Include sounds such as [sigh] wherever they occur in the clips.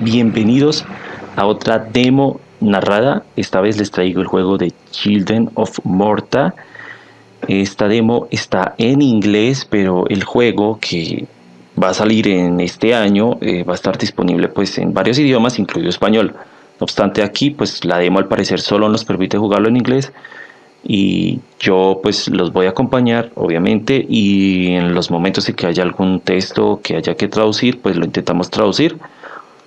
bienvenidos a otra demo narrada. Esta vez les traigo el juego de Children of Morta. Esta demo está en inglés, pero el juego que va a salir en este año eh, va a estar disponible pues en varios idiomas, incluido español. No obstante aquí pues la demo al parecer solo nos permite jugarlo en inglés y yo pues los voy a acompañar obviamente y en los momentos en que haya algún texto que haya que traducir pues lo intentamos traducir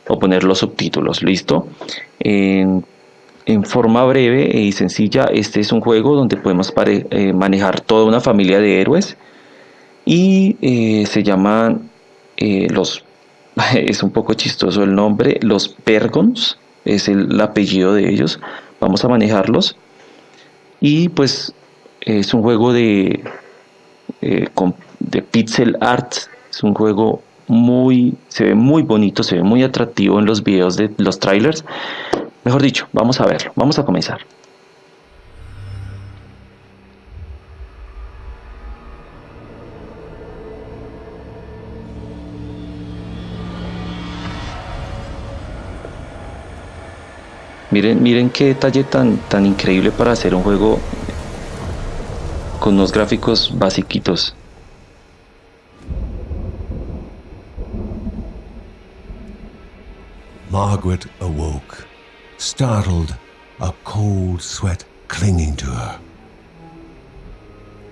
o poner los subtítulos listo en, forma breve y sencilla este es un juego donde podemos eh, manejar toda una familia de héroes y eh, se llaman eh, los [laughs] es un poco chistoso el nombre los Pergons es el apellido de ellos vamos a manejarlos y pues es un juego de, de pixel art, es un juego muy, se ve muy bonito, se ve muy atractivo en los videos de los trailers. Mejor dicho, vamos a verlo, vamos a comenzar. Miren, miren qué detalle tan, tan increíble para hacer un juego con unos gráficos basiquitos. Margaret awoke, startled, a cold sweat clinging to her.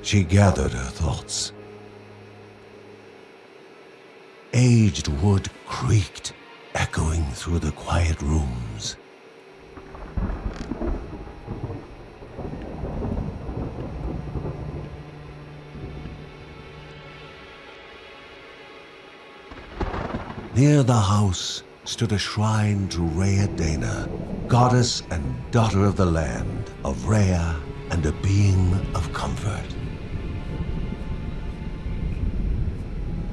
She gathered her thoughts. Aged wood creaked, echoing through the quiet rooms. Near the house stood a shrine to Rhea Dana, goddess and daughter of the land, of Rhea and a being of comfort.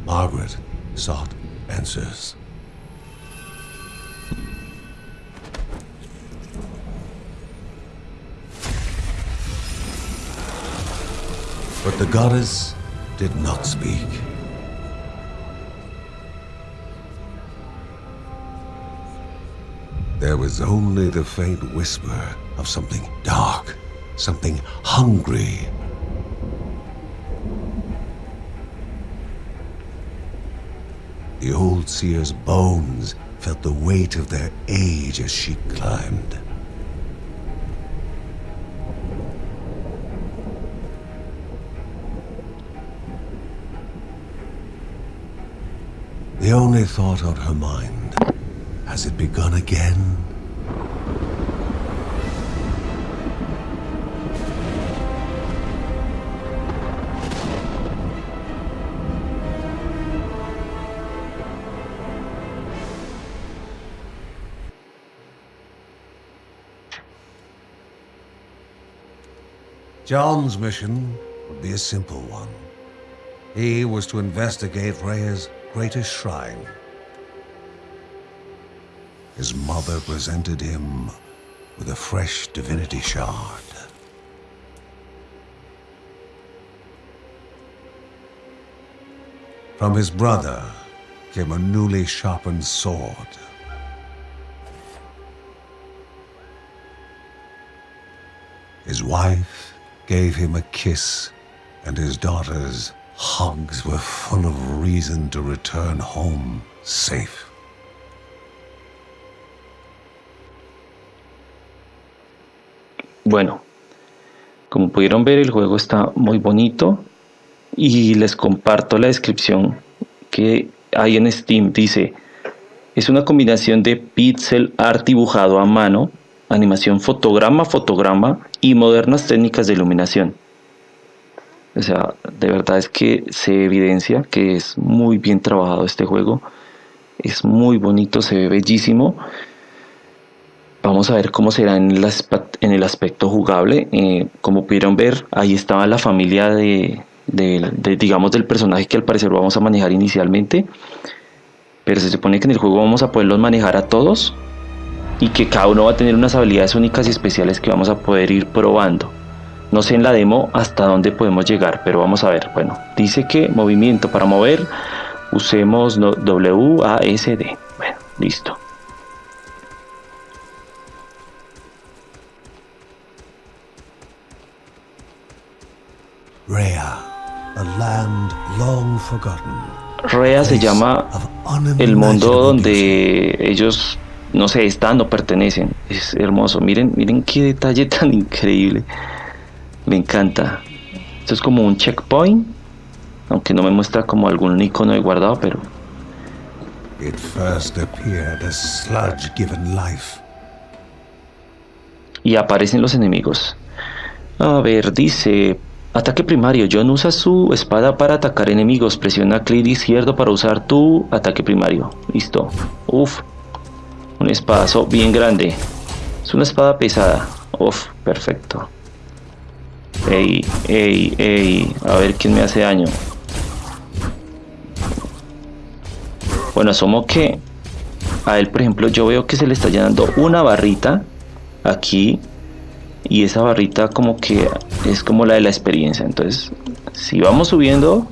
Margaret sought answers. But the goddess did not speak. There was only the faint whisper of something dark, something hungry. The old seer's bones felt the weight of their age as she climbed. The only thought on her mind has it begun again? John's mission would be a simple one. He was to investigate Rhea's greatest shrine, his mother presented him with a fresh divinity shard. From his brother came a newly sharpened sword. His wife gave him a kiss, and his daughter's hugs were full of reason to return home safe. Bueno, como pudieron ver el juego está muy bonito y les comparto la descripción que hay en Steam. Dice, es una combinación de pixel art dibujado a mano, animación fotograma fotograma y modernas técnicas de iluminación. O sea, de verdad es que se evidencia que es muy bien trabajado este juego. Es muy bonito, se ve bellísimo. Vamos a ver cómo será en el, aspecto jugable. Eh, como pudieron ver, ahí estaba la familia de, digamos, del personaje que al parecer vamos a manejar inicialmente. Pero se supone que en el juego vamos a poderlos manejar a todos y que cada uno va a tener unas habilidades únicas y especiales que vamos a poder ir probando. No sé en la demo hasta dónde podemos llegar, pero vamos a ver. Bueno, dice que movimiento para mover usemos WASD. Bueno, listo. Rea se llama el mundo donde ellos, no sé, están o pertenecen. Es hermoso. Miren, miren qué detalle [laughs] tan increíble. Me encanta. Esto es como un checkpoint. Aunque no me muestra como algún icono de guardado, pero... Y aparecen los enemigos. A ver, dice Ataque primario. John usa su espada para atacar enemigos. Presiona clic izquierdo para usar tu ataque primario. Listo. Uf. Un espadazo bien grande. Es una espada pesada. Uf, perfecto. Ey, ey, ey. A ver quién me hace daño. Bueno, asumo que a él, por ejemplo, yo veo que se le está llenando una barrita aquí y esa barrita como que es como la de la experiencia. Entonces si vamos subiendo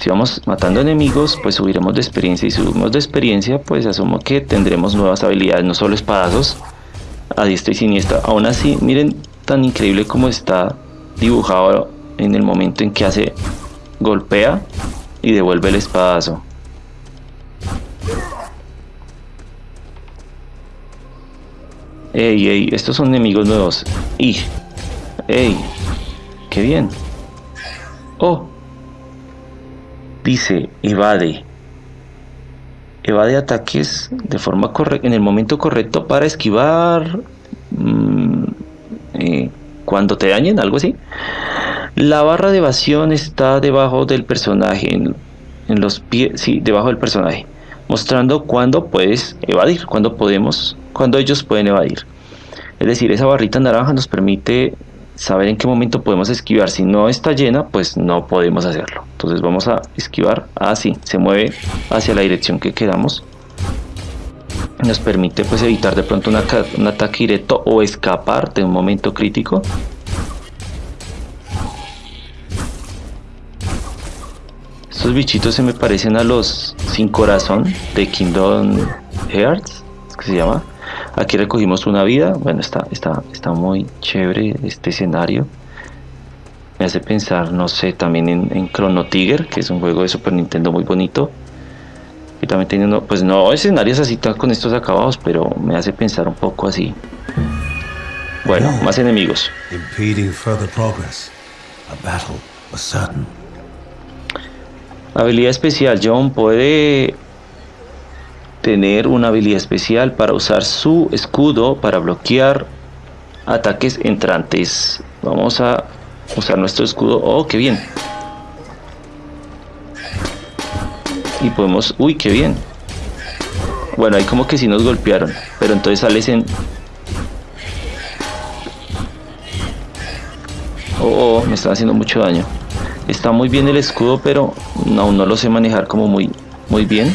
si vamos matando enemigos pues subiremos de experiencia y subimos de experiencia pues asumo que tendremos nuevas habilidades no solo espadazos a diestra y siniestra. Aún así miren tan increíble como está dibujado en el momento en que hace golpea y devuelve el espadazo Ey, ey, estos son enemigos nuevos. Y, ey, qué bien. Oh, dice evade. Evade ataques de forma correcta, en el momento correcto para esquivar mm, eh, cuando te dañen, algo así. La barra de evasión está debajo del personaje, en los pies, sí, debajo del personaje, mostrando cuándo puedes evadir, cuándo podemos cuando ellos pueden evadir. Es decir, esa barrita naranja nos permite saber en qué momento podemos esquivar. Si no está llena, pues no podemos hacerlo. Entonces vamos a esquivar así, se mueve hacia la dirección que queramos. Nos permite pues evitar de pronto un ataque directo o escapar de un momento crítico. Estos bichitos se me parecen a los sin corazón de Kingdom Hearts, es que se llama. Aquí recogimos una vida. Bueno, está, está, está muy chévere este escenario. Me hace pensar, no sé, también en, Chrono Tiger, que es un juego de Super Nintendo muy bonito. Y también tiene pues no escenarios así con estos acabados, pero me hace pensar un poco así. Bueno, más enemigos. Habilidad especial. John puede tener una habilidad especial para usar su escudo para bloquear ataques entrantes. Vamos a usar nuestro escudo. Oh, qué bien. Y podemos... Uy, qué bien. Bueno, ahí como que sí nos golpearon. Pero entonces sales en... Oh, oh, me están haciendo mucho daño. Está muy bien el escudo, pero aún no lo sé manejar como muy, muy bien.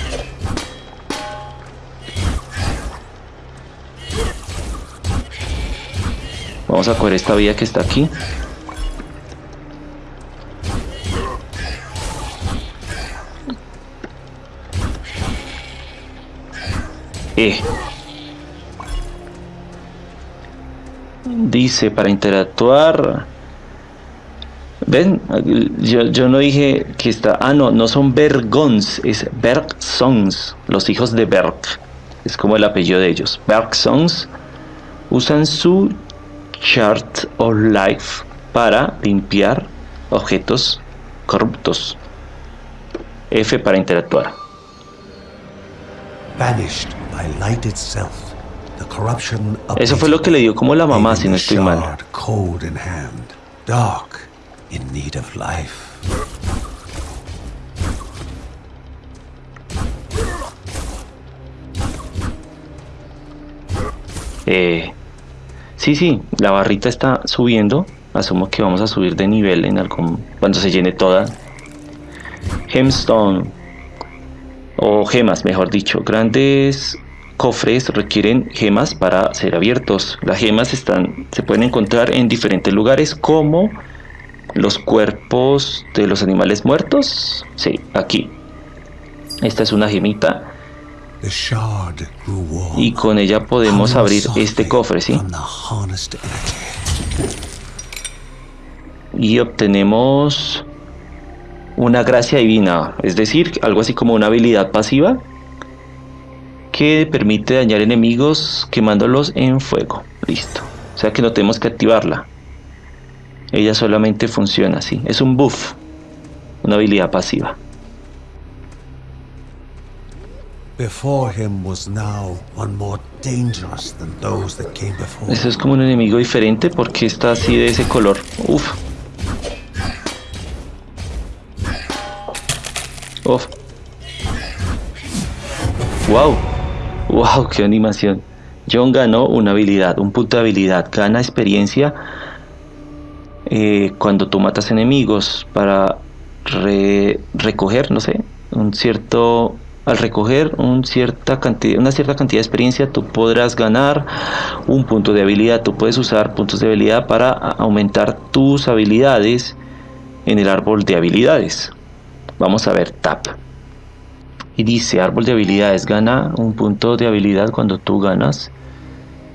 Vamos a coger esta vía que está aquí. E. Dice para interactuar. Ven, yo, no dije que está. Ah, no, no son Bergons, es Bergsons, los hijos de Berg. Es como el apellido de ellos. Bergsons usan su Chart of Life para limpiar objetos corruptos. F para interactuar. Eso fue lo que le dio como la mamá, si no estoy mal. Eh, Sí, sí, la barrita está subiendo. Asumo que vamos a subir de nivel en algún cuando se llene toda. Gemstone o gemas, mejor dicho. Grandes cofres requieren gemas para ser abiertos. Las gemas están, se pueden encontrar en diferentes lugares como los cuerpos de los animales muertos. Sí, aquí. Esta es una gemita y con ella podemos abrir este cofre, ¿sí? Y obtenemos una gracia divina, es decir, algo así como una habilidad pasiva que permite dañar enemigos quemándolos en fuego. Listo. O sea que no tenemos que activarla. Ella solamente funciona así. Es un buff. Una habilidad pasiva. Eso es como un enemigo diferente porque está así de ese color. Uf. Uf. Wow. Wow, qué animación. John ganó una habilidad, un punto de habilidad. Gana experiencia eh, cuando tú matas enemigos para recoger, no sé, un cierto al recoger un cierta cantidad, una cierta cantidad de experiencia, tú podrás ganar un punto de habilidad. Tú puedes usar puntos de habilidad para aumentar tus habilidades en el árbol de habilidades. Vamos a ver, tap. Y dice, árbol de habilidades, gana un punto de habilidad cuando tú ganas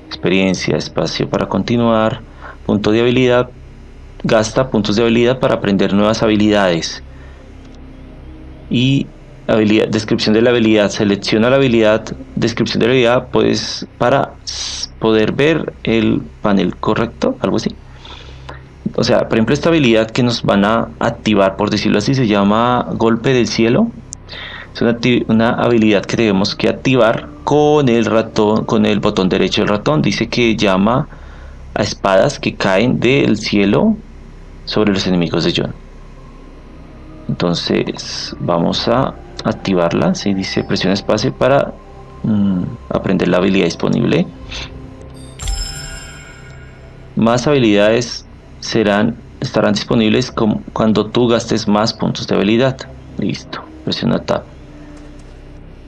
experiencia, espacio para continuar, punto de habilidad, gasta puntos de habilidad para aprender nuevas habilidades. Y habilidad, descripción de la habilidad, selecciona la habilidad, descripción de la habilidad, pues para poder ver el panel correcto, algo así. O sea, por ejemplo, esta habilidad que nos van a activar, por decirlo así, se llama golpe del cielo. Es una, una habilidad que tenemos que activar con el ratón, con el botón derecho del ratón. Dice que llama a espadas que caen del cielo sobre los enemigos de John. Entonces vamos a activarla. Si dice presiona espacio para mm, aprender la habilidad disponible. Más habilidades serán estarán disponibles cuando tú gastes más puntos de habilidad. Listo. Presiona Tab.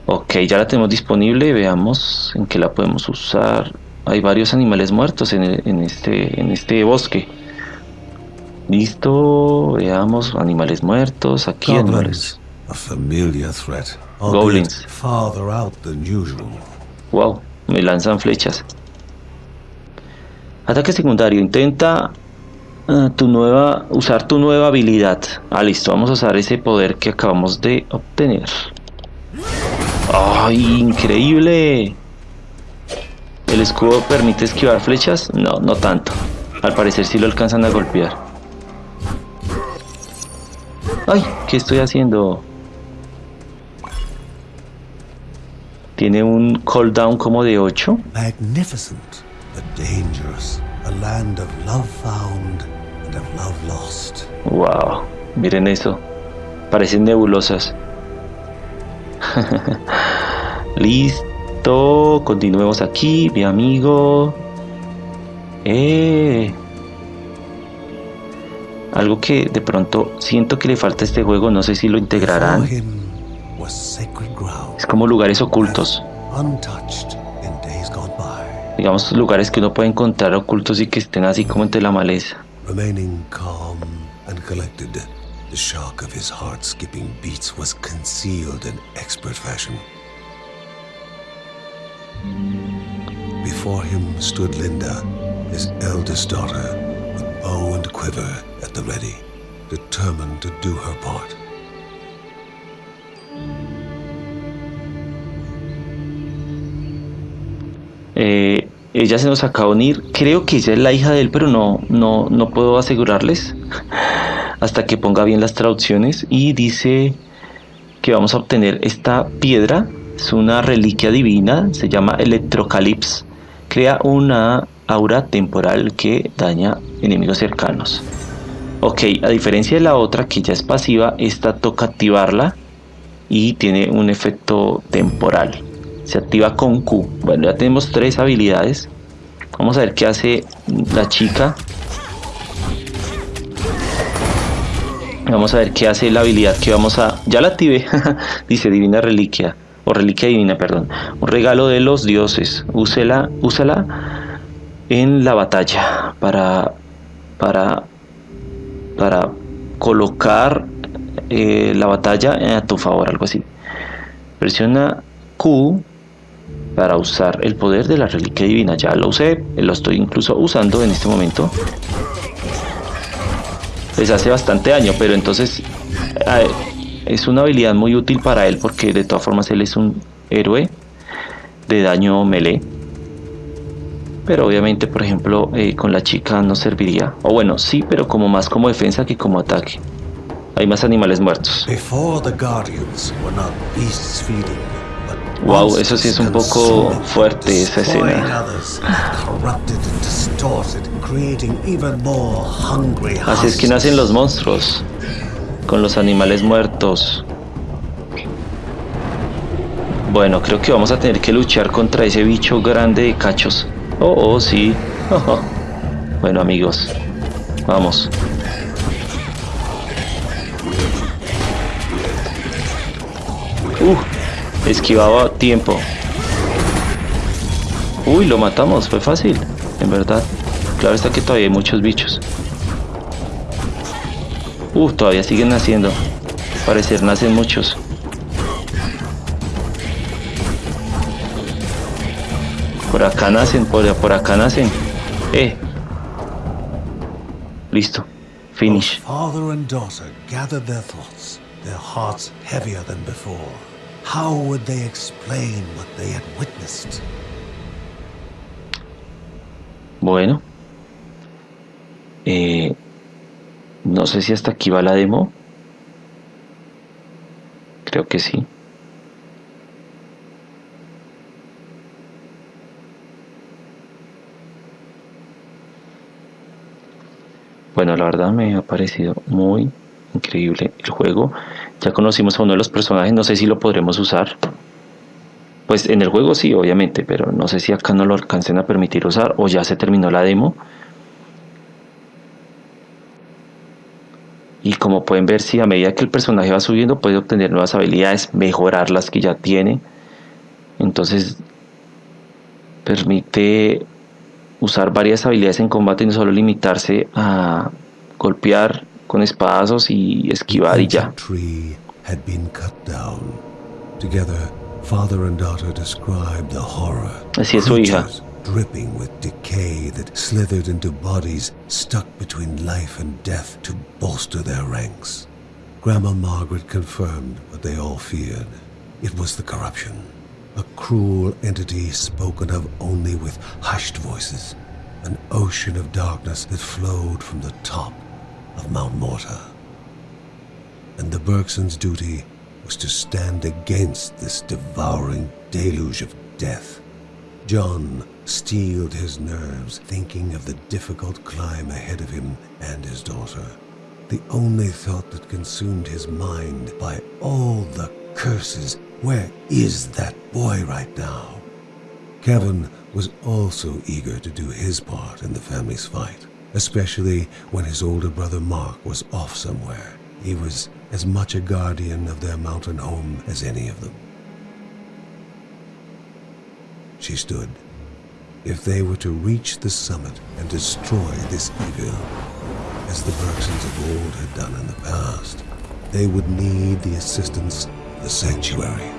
Ok, ya la tenemos disponible. Veamos en qué la podemos usar. Hay varios animales muertos en, este, en este bosque. Listo, veamos animales muertos, aquí animales. Goblins. Wow, me lanzan flechas. Ataque secundario, intenta uh, tu nueva, usar tu nueva habilidad. Ah, listo, vamos a usar ese poder que acabamos de obtener. ¡Ay, increíble! ¿El escudo permite esquivar flechas? No, no tanto. Al parecer sí lo alcanzan a golpear. ¡Ay! ¿Qué estoy haciendo? Tiene un cooldown como de 8. Magnificent, but dangerous. A land of love found and of love lost. Wow, miren eso. Parecen nebulosas. [laughs] Listo, continuemos aquí, mi amigo. Eh. Algo que de pronto siento que le falta a este juego, no sé si lo integrarán. Es como lugares ocultos. Digamos lugares que uno puede encontrar ocultos y que estén así como entre la maleza. The shock of his heart skipping beats was concealed in expert fashion. Before him stood Linda, his eldest daughter, quiver at the ready, determined to do her part. Eh, ella se nos acaba de unir. Creo que ella es la hija de él, pero no, no, no puedo asegurarles [laughs] hasta que ponga bien las traducciones. Y dice que vamos a obtener esta piedra. Es una reliquia divina, se llama Electrocalips. Crea una aura temporal que daña enemigos cercanos. Ok, a diferencia de la otra que ya es pasiva, esta toca activarla y tiene un efecto temporal. Se activa con Q. Bueno, ya tenemos tres habilidades. Vamos a ver qué hace la chica. Vamos a ver qué hace la habilidad que vamos a... Ya la activé. [laughs] Dice Divina Reliquia. O Reliquia Divina, perdón. Un regalo de los dioses. Úsela, úsala en la batalla para... Para para colocar eh, la batalla a tu favor, algo así. Presiona Q para usar el poder de la reliquia divina. Ya lo usé, lo estoy incluso usando en este momento. les hace bastante daño, pero entonces es una habilidad muy útil para él porque de todas formas él es un héroe de daño melee. Pero obviamente, por ejemplo, eh, con la chica no serviría. O bueno, sí, pero como más como defensa que como ataque. Hay más animales muertos. Wow, eso sí es un poco fuerte esa escena. Así es que nacen los monstruos, con los animales muertos. Bueno, creo que vamos a tener que luchar contra ese bicho grande de cachos. Oh, oh, sí. bueno, amigos, vamos. Uh, esquivaba tiempo. Uy, lo matamos, fue fácil, en verdad. Claro está que todavía hay muchos bichos. Uh, todavía siguen naciendo. Parecer nacen muchos. Por acá nacen, por, por acá nacen. Eh. Listo. Finish. Father and daughter gathered their thoughts, their hearts heavier than before. How would they explain what they had witnessed? Bueno. Eh, no sé si hasta aquí va la demo. Creo que sí. Bueno, la verdad me ha parecido muy increíble el juego. Ya conocimos a uno de los personajes, no sé si lo podremos usar. Pues en el juego sí, obviamente, pero no sé si acá no lo alcancen a permitir usar o ya se terminó la demo. Y como pueden ver, si a medida que el personaje va subiendo puede obtener nuevas habilidades, mejorar las que ya tiene. Entonces permite usar varias habilidades en combate y no solo limitarse a golpear con espadazos y esquivar y ya. Así es su hija. dripping with decay that slithered into bodies stuck between life and death to bolster their ranks. Grandma Margaret confirmed what they all feared. It was the corruption a cruel entity spoken of only with hushed voices, an ocean of darkness that flowed from the top of Mount Morta. And the Bergsons' duty was to stand against this devouring deluge of death. John steeled his nerves thinking of the difficult climb ahead of him and his daughter. The only thought that consumed his mind by all the curses where is that boy right now? Kevin was also eager to do his part in the family's fight, especially when his older brother Mark was off somewhere. He was as much a guardian of their mountain home as any of them. She stood. If they were to reach the summit and destroy this evil, as the Bergsons of old had done in the past, they would need the assistance the sanctuary.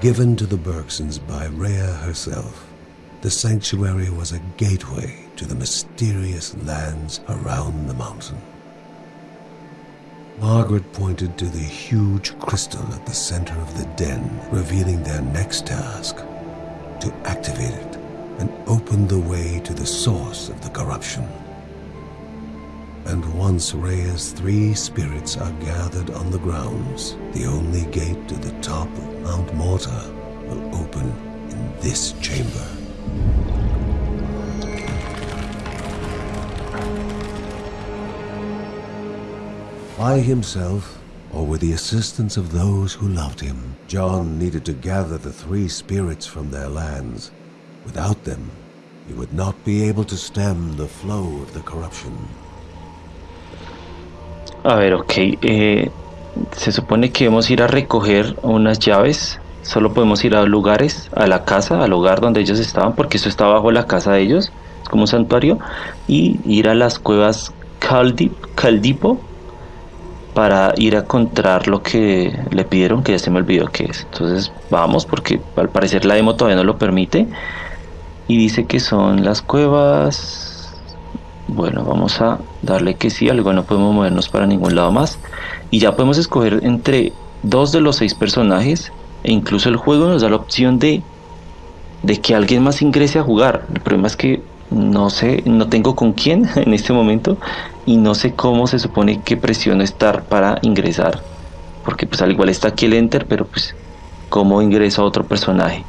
Given to the Bergsons by Rhea herself, the sanctuary was a gateway to the mysterious lands around the mountain. Margaret pointed to the huge crystal at the center of the den, revealing their next task to activate it and open the way to the source of the corruption. And once Rhea's three spirits are gathered on the grounds, the only gate to the top of Mount Morta will open in this chamber. By himself, or with the assistance of those who loved him, John needed to gather the three spirits from their lands. Without them, he would not be able to stem the flow of the corruption. A ver, ok. Eh, se supone que debemos ir a recoger unas llaves. Solo podemos ir a lugares, a la casa, al hogar donde ellos estaban, porque esto está bajo la casa de ellos. como un santuario, y ir a las cuevas Caldipo para ir a encontrar lo que le pidieron, que ya se me olvidó qué es. Entonces vamos, porque al parecer la demo todavía no lo permite. Y dice que son las cuevas. Bueno, vamos a darle que sí, algo no podemos movernos para ningún lado más. Y ya podemos escoger entre dos de los seis personajes. E incluso el juego nos da la opción de, de que alguien más ingrese a jugar. El problema es que no sé, no tengo con quién [laughs] en este momento y no sé cómo se supone que presiono estar para ingresar porque pues al igual está aquí el enter pero pues cómo ingreso a otro personaje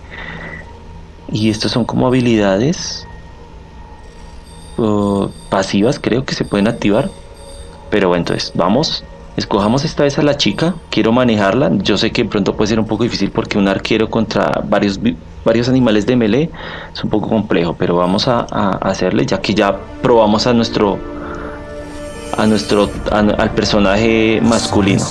y estos son como habilidades pasivas creo que se pueden activar. Pero bueno entonces vamos escojamos esta vez a la chica quiero manejarla yo sé que pronto puede ser un poco difícil porque un arquero contra varios varios animales de melee es un poco complejo pero vamos a, a hacerle ya que ya probamos a nuestro a nuestro al personaje masculino.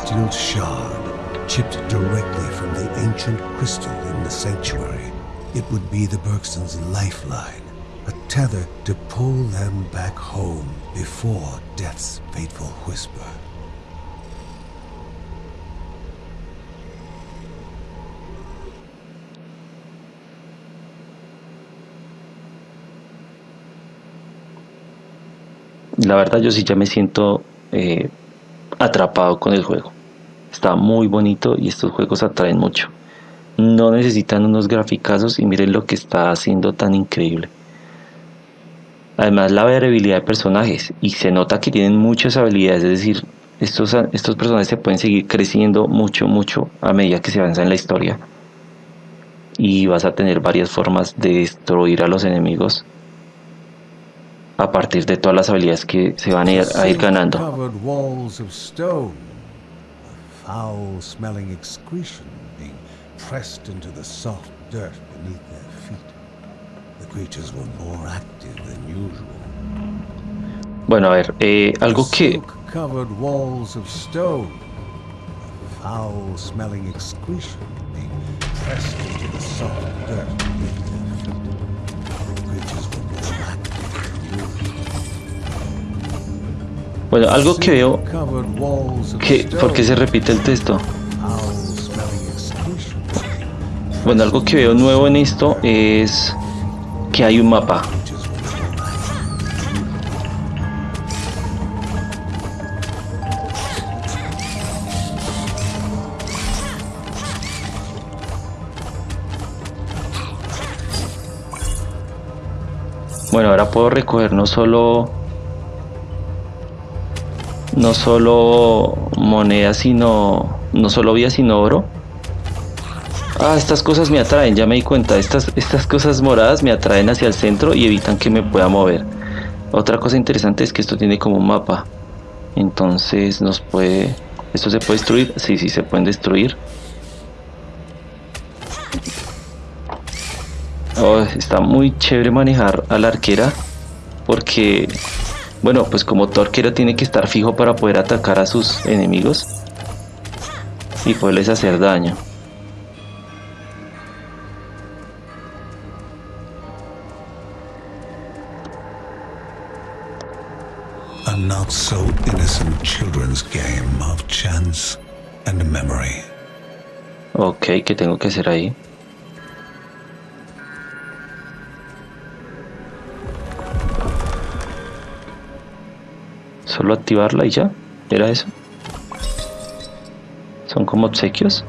It would be the Bergsons' lifeline, a tether to pull them back home before death's fateful whisper. La verdad yo sí ya me siento eh, atrapado con el juego. Está muy bonito y estos juegos atraen mucho. No necesitan unos graficazos y miren lo que está haciendo tan increíble. Además la variabilidad de personajes y se nota que tienen muchas habilidades, es decir, estos, estos personajes se pueden seguir creciendo mucho, mucho a medida que se avanza en la historia. Y vas a tener varias formas de destruir a los enemigos a partir de todas las habilidades que se van a ir, a ir ganando. Bueno, a ver, eh, algo que... Bueno, algo que veo que ¿por qué se repite el texto? Bueno, algo que veo nuevo en esto es que hay un mapa. Bueno, ahora puedo recoger no solo no solo moneda, sino no solo vía, sino oro. Ah, estas cosas me atraen, ya me di cuenta. Estas, estas cosas moradas me atraen hacia el centro y evitan que me pueda mover. Otra cosa interesante es que esto tiene como un mapa. Entonces nos puede... ¿Esto se puede destruir? Sí, sí, se pueden destruir. Oh, está muy chévere manejar a la arquera porque bueno, pues como Torquero tiene que estar fijo para poder atacar a sus enemigos y poderles hacer daño. A not so innocent children's game of chance and memory. Ok, ¿qué tengo que hacer ahí? Solo activarla y ya. Era eso. Son como obsequios.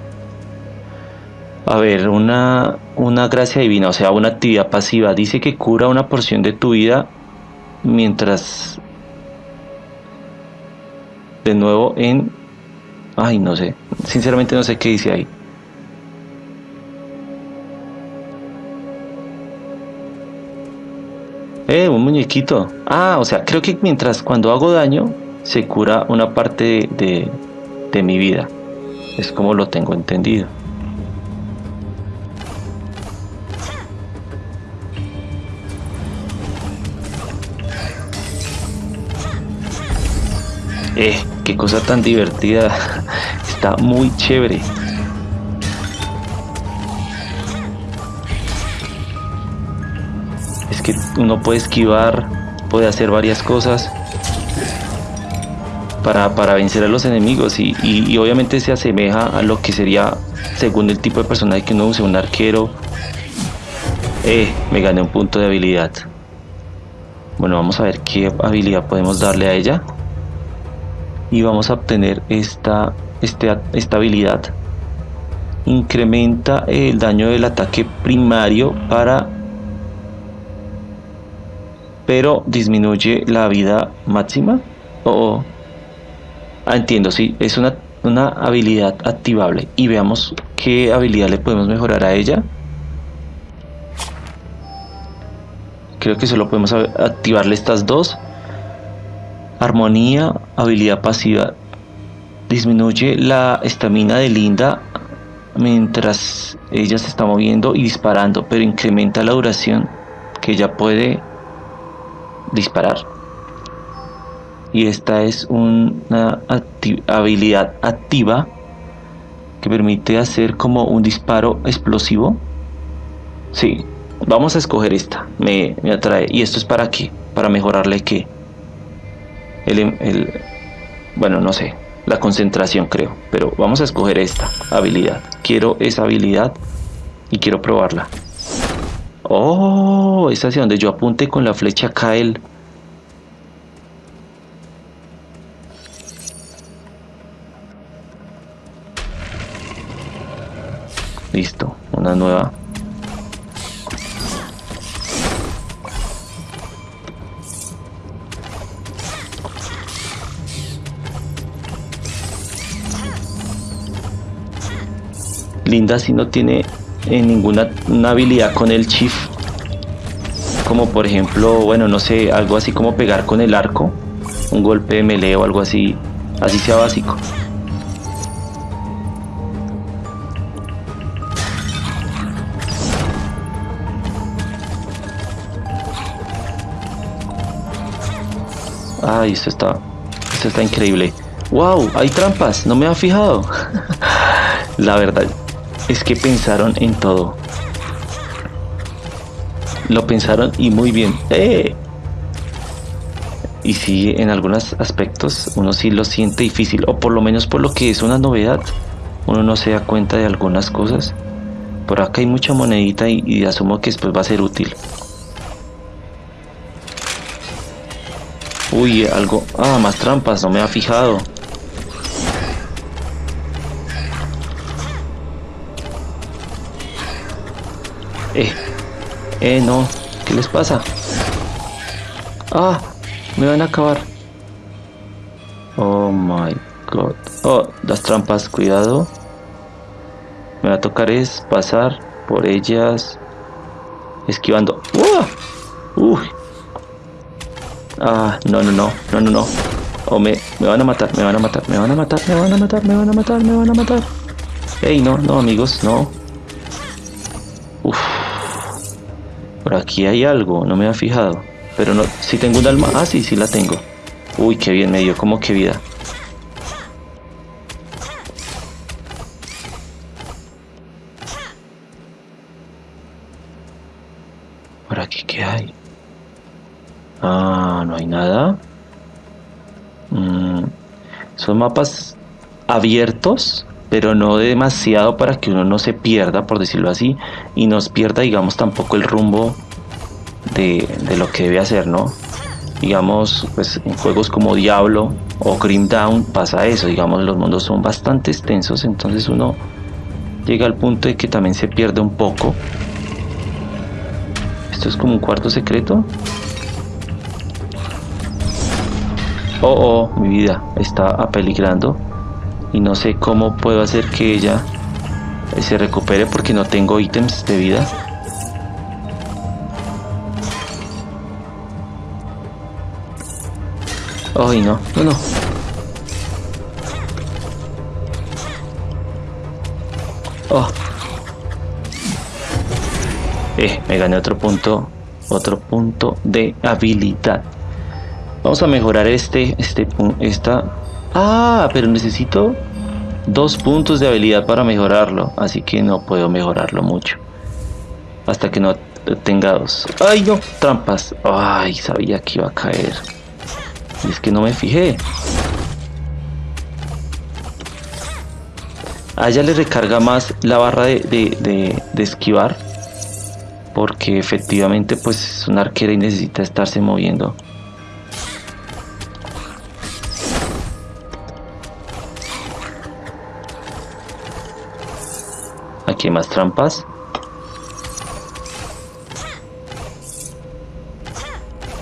A ver, una, una gracia divina, o sea, una actividad pasiva. Dice que cura una porción de tu vida mientras... De nuevo en... Ay, no sé. Sinceramente no sé qué dice ahí. Eh, un muñequito. Ah, o sea, creo que mientras cuando hago daño se cura una parte de, de mi vida. Es como lo tengo entendido. Eh, qué cosa tan divertida. [laughs] Está muy chévere. Que uno puede esquivar, puede hacer varias cosas para, para vencer a los enemigos y, y, obviamente se asemeja a lo que sería según el tipo de personaje que uno use, un arquero. Eh, me gané un punto de habilidad. Bueno, vamos a ver qué habilidad podemos darle a ella. Y vamos a obtener esta, este, esta habilidad. Incrementa el daño del ataque primario para... Pero disminuye la vida máxima. O... Ah, entiendo, sí, es una, una habilidad activable. Y veamos qué habilidad le podemos mejorar a ella. Creo que solo podemos activarle estas dos. Armonía, habilidad pasiva. Disminuye la estamina de Linda mientras ella se está moviendo y disparando, pero incrementa la duración que ella puede disparar. Y esta es una habilidad activa que permite hacer como un disparo explosivo. Sí, vamos a escoger esta. Me, atrae, y esto es para qué, para mejorarle qué. El, el, bueno no sé. La concentración creo, pero vamos a escoger esta habilidad, quiero esa habilidad y quiero probarla oh, es hacia donde yo apunte con la flecha el Listo, una nueva. Linda si no tiene eh, ninguna habilidad con el chief. Como por ejemplo, bueno, no sé, algo así como pegar con el arco. Un golpe de melee o algo así. Así sea básico. Ay, esto está, esto está increíble. ¡Wow! Hay trampas, no me ha fijado. [laughs] La verdad es que pensaron en todo. Lo pensaron y muy bien. ¡Eh! Y sí, en algunos aspectos uno sí lo siente difícil, o por lo menos por lo que es una novedad, uno no se da cuenta de algunas cosas. Por acá hay mucha monedita y, y asumo que después va a ser útil. Uy, algo... Ah, más trampas, no me ha fijado. Eh, eh, no. ¿Qué les pasa? Ah, me van a acabar. Oh my god. Oh, las trampas, cuidado. Me va a tocar es pasar por ellas. Esquivando. ¡Uy! Uy, Ah, no, no, no, no, no, no. O me, me van a matar, me van a matar, me van a matar, me van a matar, me van a matar, me van a matar. Ey, no, no, amigos, no. Por aquí hay algo, no me había fijado. Pero no, si tengo un alma. Ah, sí, sí la tengo. Uy, qué bien me dio, como que vida. Por aquí, ¿qué hay? Ah, no hay nada. Mm, son mapas abiertos, pero no demasiado para que uno no se pierda, por decirlo así, y nos pierda, digamos, tampoco el rumbo de, lo que debe hacer, ¿no? Digamos, pues en juegos como Diablo o Grim Down pasa eso, digamos, los mundos son bastante extensos, entonces uno llega al punto de que también se pierde un poco. Esto es como un cuarto secreto. Oh, oh, mi vida está apeligrando y no sé cómo puedo hacer que ella se recupere porque no tengo ítems de vida. Ay, no, no, no. Oh. Eh, me gané otro punto, otro punto de habilidad. Vamos a mejorar este, este, esta... Ah, pero necesito dos puntos de habilidad para mejorarlo, así que no puedo mejorarlo mucho. Hasta que no tenga dos. ¡Ay, no! Trampas. ¡Ay! Sabía que iba a caer. Y es que no me fijé. A le recarga más la barra de, de, de esquivar. Porque efectivamente pues es una arquera y necesita estarse moviendo. Más trampas.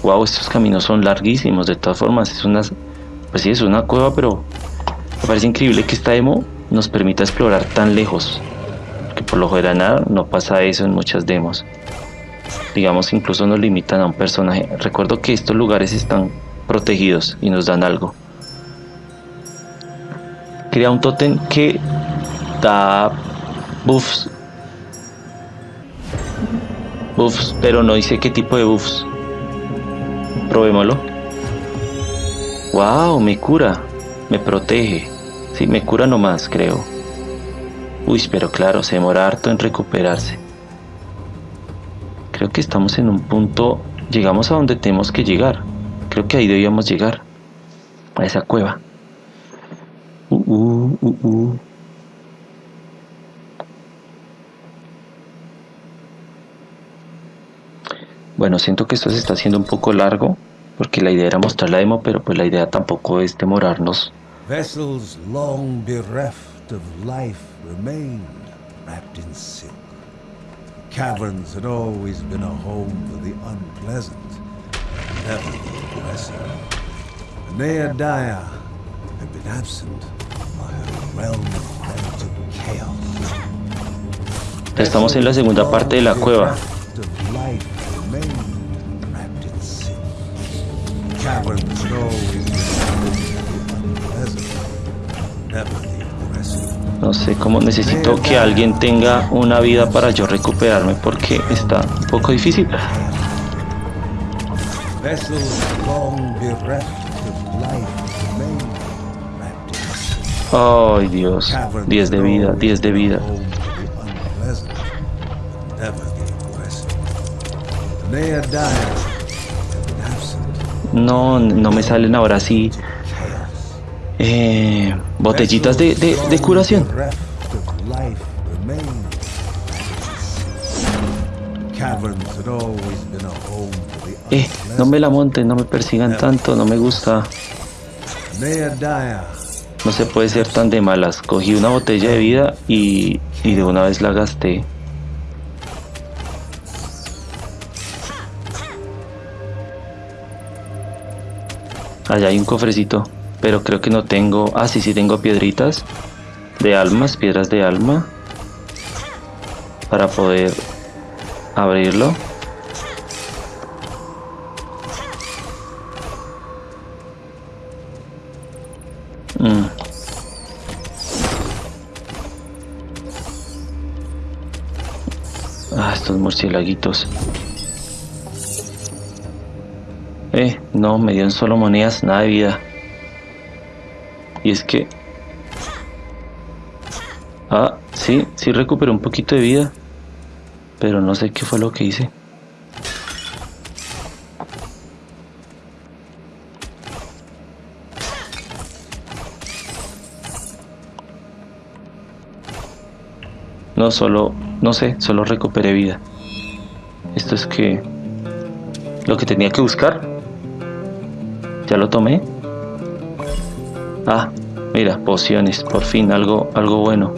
Wow, estos caminos son larguísimos. De todas formas, es una. Pues sí, es una cueva, pero me parece increíble que esta demo nos permita explorar tan lejos. Que por lo general no pasa eso en muchas demos. Digamos, incluso nos limitan a un personaje. Recuerdo que estos lugares están protegidos y nos dan algo. Crea un totem que da buffs. Buffs, pero no dice qué tipo de buffs. Probémoslo. Wow, me cura. Me protege. Sí, me cura nomás, creo. Uy, pero claro, se demora harto en recuperarse. Creo que estamos en un punto... Llegamos a donde tenemos que llegar. Creo que ahí debíamos llegar. A esa cueva. Uh, uh, uh, uh. Bueno, siento que esto se está haciendo un poco largo, porque la idea era mostrar la demo, pero pues la idea tampoco es demorarnos. Vessels long bereft of life remained wrapped in silk. Caverns had always been a home for the unpleasant, never the aggressive. Neodaya had been absent by a realm to chaos. Estamos en la segunda parte de la cueva. No sé cómo necesito que alguien tenga una vida para yo recuperarme porque está un poco difícil. Ay Dios, 10 de vida, 10 de vida. No, no me salen ahora sí eh, botellitas de, de, de curación. Eh, no me la monten, no me persigan tanto, no me gusta. No se puede ser tan de malas. Cogí una botella de vida y, y de una vez la gasté. Allá hay un cofrecito, pero creo que no tengo... Ah, sí, sí tengo piedritas de almas, piedras de alma. Para poder abrirlo. Mm. Ah, estos murciélaguitos. Eh, no, me dieron solo monedas, nada de vida. Y es que... Ah, sí, sí recuperé un poquito de vida. Pero no sé qué fue lo que hice. No, solo, no sé, solo recuperé vida. Esto es que... Lo que tenía que buscar ya lo tomé. Ah, mira, pociones, por fin algo, algo bueno.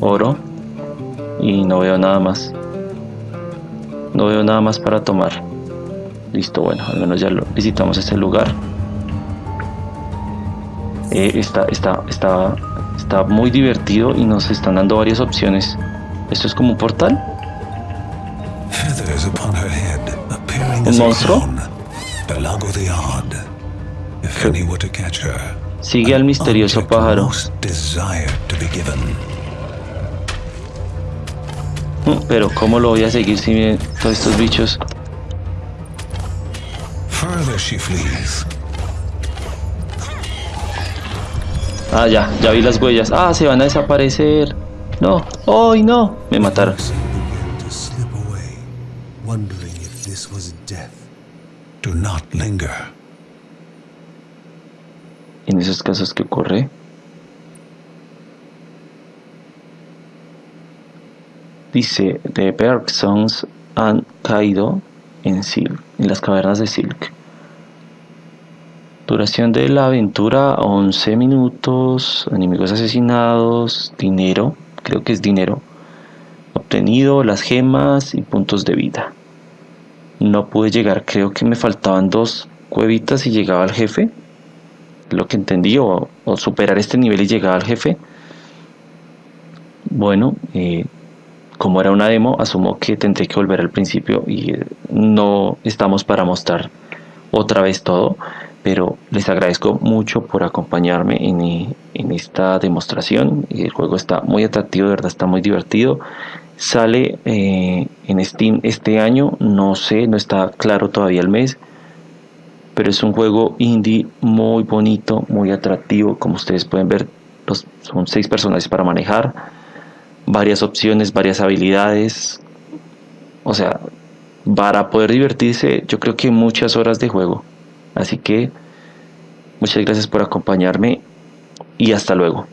Oro. Y no veo nada más. No veo nada más para tomar. Listo, bueno, al menos ya lo visitamos este lugar. Eh, está, está, está, está muy divertido y nos están dando varias opciones. ¿Esto es como un portal? ¿Un monstruo? Sigue al misterioso pájaro. Mm, pero ¿cómo lo voy a seguir si miren todos estos bichos? Ah, ya, ya vi las huellas. Ah, se van a desaparecer. No, ¡ay no! Me mataron. Do not linger. En esos casos que ocurre. Dice, The Bergsons han caído en Silk, en las cavernas de Silk. Duración de la aventura 11 minutos, enemigos asesinados, dinero, creo que es dinero, obtenido, las gemas y puntos de vida. No pude llegar, creo que me faltaban dos cuevitas y llegaba al jefe, lo que entendí, o, superar este nivel y llegaba al jefe. Bueno, eh, como era una demo, asumo que tendré que volver al principio y eh, no estamos para mostrar otra vez todo, pero les agradezco mucho por acompañarme en, eh, esta demostración. El juego está muy atractivo, de verdad está muy divertido. Sale en Steam este año, no sé, no está claro todavía el mes, pero es un juego indie muy bonito, muy atractivo, como ustedes pueden ver, son seis personajes para manejar varias opciones, varias habilidades. O sea, para poder divertirse, yo creo que muchas horas de juego. Así que muchas gracias por acompañarme y hasta luego.